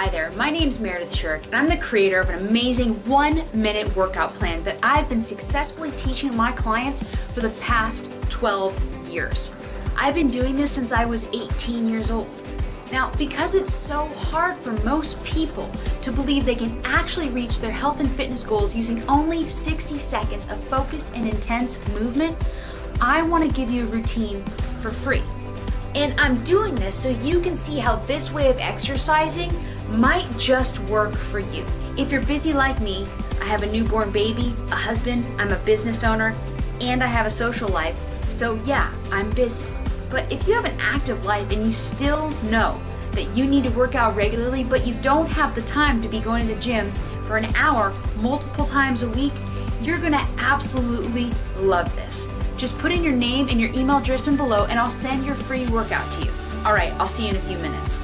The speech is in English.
Hi there, my name is Meredith Shirk and I'm the creator of an amazing one minute workout plan that I've been successfully teaching my clients for the past 12 years. I've been doing this since I was 18 years old. Now, because it's so hard for most people to believe they can actually reach their health and fitness goals using only 60 seconds of focused and intense movement, I want to give you a routine for free. And I'm doing this so you can see how this way of exercising might just work for you. If you're busy like me, I have a newborn baby, a husband, I'm a business owner, and I have a social life. So yeah, I'm busy. But if you have an active life and you still know that you need to work out regularly, but you don't have the time to be going to the gym for an hour multiple times a week, you're gonna absolutely love this. Just put in your name and your email address in below and I'll send your free workout to you. All right, I'll see you in a few minutes.